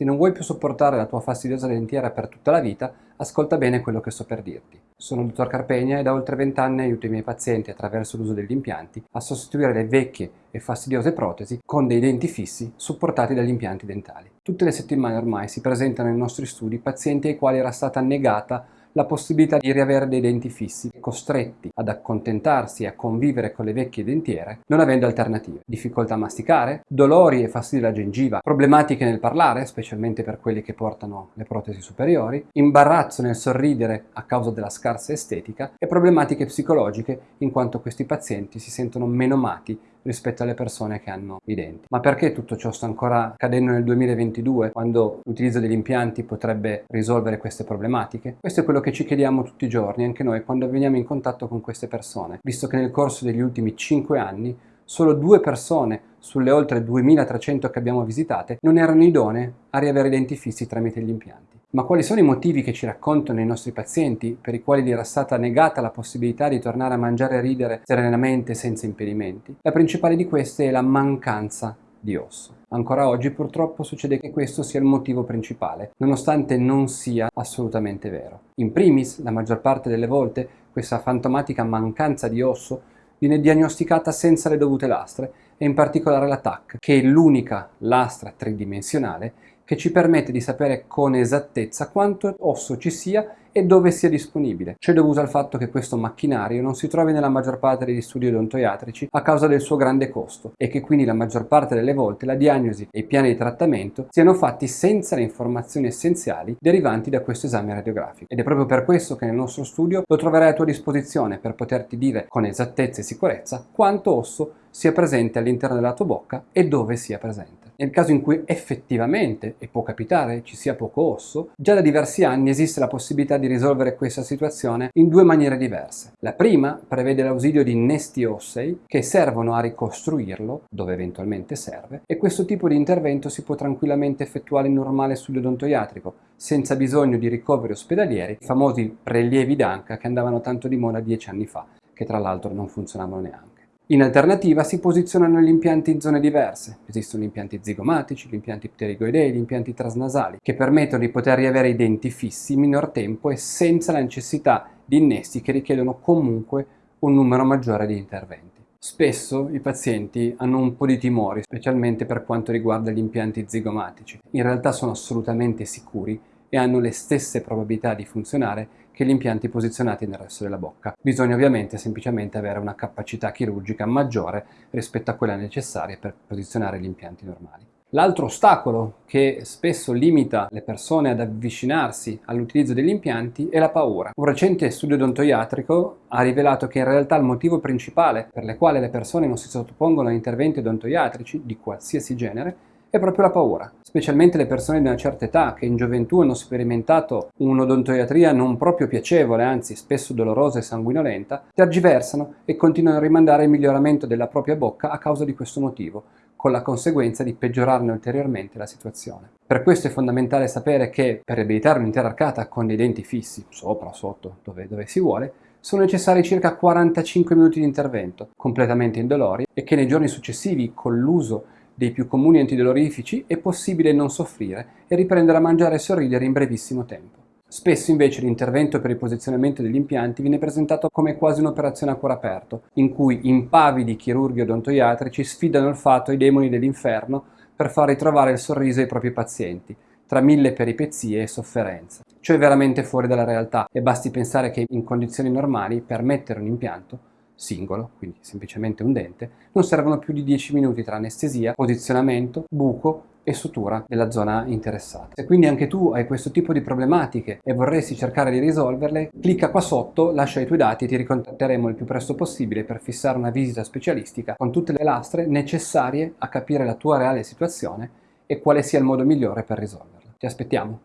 Se non vuoi più sopportare la tua fastidiosa dentiera per tutta la vita, ascolta bene quello che sto per dirti. Sono il dottor Carpegna e da oltre 20 anni aiuto i miei pazienti attraverso l'uso degli impianti a sostituire le vecchie e fastidiose protesi con dei denti fissi supportati dagli impianti dentali. Tutte le settimane ormai si presentano nei nostri studi pazienti ai quali era stata negata la possibilità di riavere dei denti fissi, costretti ad accontentarsi e a convivere con le vecchie dentiere, non avendo alternative. Difficoltà a masticare, dolori e fastidi alla gengiva, problematiche nel parlare, specialmente per quelli che portano le protesi superiori, imbarazzo nel sorridere a causa della scarsa estetica e problematiche psicologiche in quanto questi pazienti si sentono menomati rispetto alle persone che hanno i denti. Ma perché tutto ciò sta ancora accadendo nel 2022 quando l'utilizzo degli impianti potrebbe risolvere queste problematiche? Questo è quello che ci chiediamo tutti i giorni, anche noi, quando veniamo in contatto con queste persone, visto che nel corso degli ultimi 5 anni solo due persone sulle oltre 2300 che abbiamo visitate non erano idonee a riavere i denti fissi tramite gli impianti. Ma quali sono i motivi che ci raccontano i nostri pazienti per i quali gli era stata negata la possibilità di tornare a mangiare e ridere serenamente senza impedimenti? La principale di queste è la mancanza di osso. Ancora oggi purtroppo succede che questo sia il motivo principale, nonostante non sia assolutamente vero. In primis, la maggior parte delle volte, questa fantomatica mancanza di osso viene diagnosticata senza le dovute lastre e in particolare la TAC, che è l'unica lastra tridimensionale che ci permette di sapere con esattezza quanto osso ci sia e dove sia disponibile. Ciò è dovuto al fatto che questo macchinario non si trovi nella maggior parte degli studi odontoiatrici a causa del suo grande costo e che quindi la maggior parte delle volte la diagnosi e i piani di trattamento siano fatti senza le informazioni essenziali derivanti da questo esame radiografico. Ed è proprio per questo che nel nostro studio lo troverai a tua disposizione per poterti dire con esattezza e sicurezza quanto osso sia presente all'interno della tua bocca e dove sia presente. Nel caso in cui effettivamente, e può capitare, ci sia poco osso, già da diversi anni esiste la possibilità di risolvere questa situazione in due maniere diverse. La prima prevede l'ausilio di innesti ossei che servono a ricostruirlo, dove eventualmente serve, e questo tipo di intervento si può tranquillamente effettuare in normale studio odontoiatrico, senza bisogno di ricoveri ospedalieri, i famosi prelievi d'anca che andavano tanto di moda dieci anni fa, che tra l'altro non funzionavano neanche. In alternativa si posizionano gli impianti in zone diverse. Esistono gli impianti zigomatici, gli impianti pterigoidei, gli impianti trasnasali, che permettono di poter riavere i denti fissi in minor tempo e senza la necessità di innesti che richiedono comunque un numero maggiore di interventi. Spesso i pazienti hanno un po' di timori, specialmente per quanto riguarda gli impianti zigomatici. In realtà sono assolutamente sicuri e hanno le stesse probabilità di funzionare che gli impianti posizionati nel resto della bocca. Bisogna ovviamente semplicemente avere una capacità chirurgica maggiore rispetto a quella necessaria per posizionare gli impianti normali. L'altro ostacolo che spesso limita le persone ad avvicinarsi all'utilizzo degli impianti è la paura. Un recente studio odontoiatrico ha rivelato che in realtà il motivo principale per il quale le persone non si sottopongono a interventi odontoiatrici di qualsiasi genere è proprio la paura, specialmente le persone di una certa età che in gioventù hanno sperimentato un'odontoiatria non proprio piacevole, anzi spesso dolorosa e sanguinolenta, tergiversano e continuano a rimandare il miglioramento della propria bocca a causa di questo motivo, con la conseguenza di peggiorarne ulteriormente la situazione. Per questo è fondamentale sapere che per riabilitare un'intera arcata con dei denti fissi, sopra sotto, dove, dove si vuole, sono necessari circa 45 minuti di intervento, completamente indolori, e che nei giorni successivi, con l'uso dei più comuni antidolorifici è possibile non soffrire e riprendere a mangiare e sorridere in brevissimo tempo. Spesso invece l'intervento per il posizionamento degli impianti viene presentato come quasi un'operazione a cuore aperto, in cui impavidi chirurghi odontoiatrici sfidano il fatto ai demoni dell'inferno per far ritrovare il sorriso ai propri pazienti, tra mille peripezie e sofferenze. Ciò è veramente fuori dalla realtà e basti pensare che in condizioni normali per mettere un impianto singolo, quindi semplicemente un dente, non servono più di 10 minuti tra anestesia, posizionamento, buco e sutura della zona interessata. Se quindi anche tu hai questo tipo di problematiche e vorresti cercare di risolverle, clicca qua sotto, lascia i tuoi dati e ti ricontatteremo il più presto possibile per fissare una visita specialistica con tutte le lastre necessarie a capire la tua reale situazione e quale sia il modo migliore per risolverla. Ti aspettiamo!